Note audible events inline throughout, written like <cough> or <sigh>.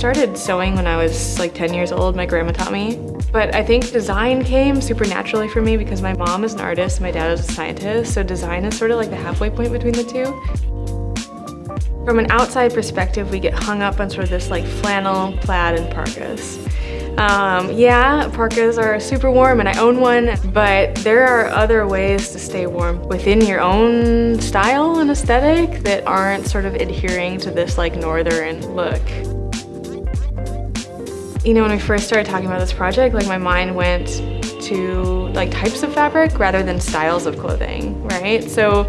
started sewing when I was like 10 years old. My grandma taught me. But I think design came super naturally for me because my mom is an artist, my dad is a scientist, so design is sort of like the halfway point between the two. From an outside perspective, we get hung up on sort of this like flannel, plaid, and parkas. Um, yeah, parkas are super warm and I own one, but there are other ways to stay warm within your own style and aesthetic that aren't sort of adhering to this like northern look. You know, when we first started talking about this project, like my mind went to like types of fabric rather than styles of clothing, right? So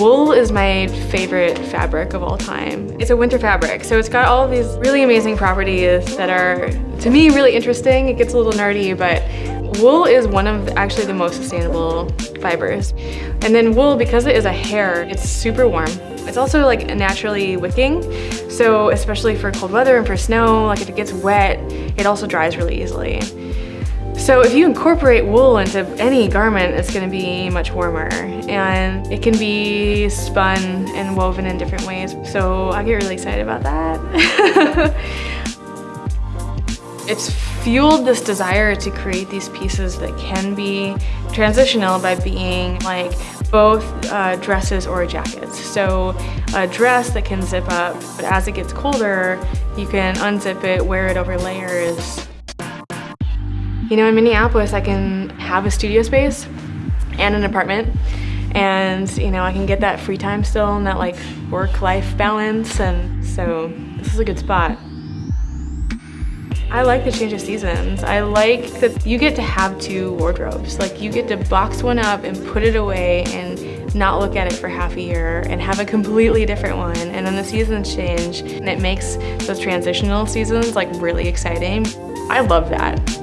wool is my favorite fabric of all time. It's a winter fabric, so it's got all these really amazing properties that are, to me, really interesting. It gets a little nerdy, but wool is one of actually the most sustainable fibers. And then wool, because it is a hair, it's super warm. It's also like naturally wicking, so especially for cold weather and for snow, like if it gets wet, it also dries really easily. So if you incorporate wool into any garment, it's gonna be much warmer and it can be spun and woven in different ways. So I get really excited about that. <laughs> it's fueled this desire to create these pieces that can be transitional by being like both uh, dresses or jackets. So a dress that can zip up, but as it gets colder, you can unzip it, wear it over layers, you know, in Minneapolis, I can have a studio space and an apartment and you know I can get that free time still and that like work-life balance and so this is a good spot. I like the change of seasons. I like that you get to have two wardrobes. Like you get to box one up and put it away and not look at it for half a year and have a completely different one. And then the seasons change and it makes those transitional seasons like really exciting. I love that.